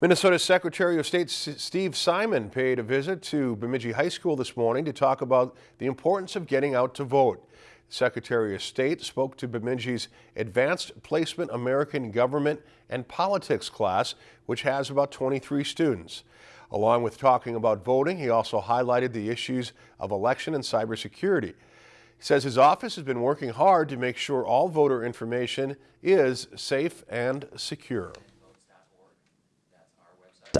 Minnesota Secretary of State Steve Simon paid a visit to Bemidji High School this morning to talk about the importance of getting out to vote. Secretary of State spoke to Bemidji's Advanced Placement American Government and Politics class, which has about 23 students. Along with talking about voting, he also highlighted the issues of election and cybersecurity. He says his office has been working hard to make sure all voter information is safe and secure.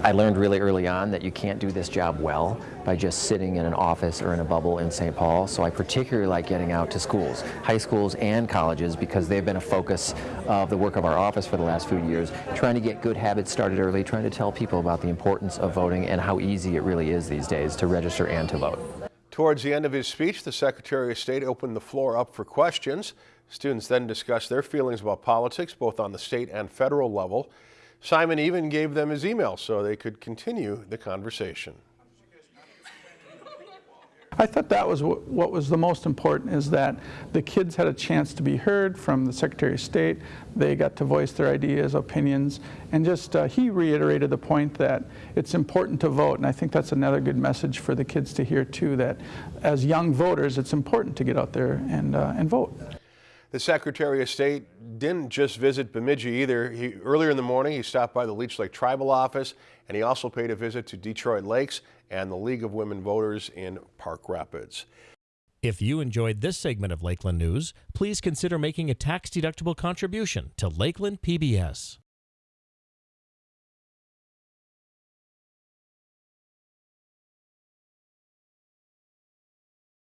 I learned really early on that you can't do this job well by just sitting in an office or in a bubble in St. Paul, so I particularly like getting out to schools, high schools and colleges, because they've been a focus of the work of our office for the last few years, trying to get good habits started early, trying to tell people about the importance of voting and how easy it really is these days to register and to vote. Towards the end of his speech, the Secretary of State opened the floor up for questions. Students then discussed their feelings about politics, both on the state and federal level. Simon even gave them his email so they could continue the conversation. I thought that was what was the most important is that the kids had a chance to be heard from the Secretary of State. They got to voice their ideas, opinions, and just uh, he reiterated the point that it's important to vote. And I think that's another good message for the kids to hear too, that as young voters, it's important to get out there and, uh, and vote. The Secretary of State didn't just visit Bemidji either. He, earlier in the morning, he stopped by the Leech Lake Tribal Office, and he also paid a visit to Detroit Lakes and the League of Women Voters in Park Rapids. If you enjoyed this segment of Lakeland News, please consider making a tax-deductible contribution to Lakeland PBS.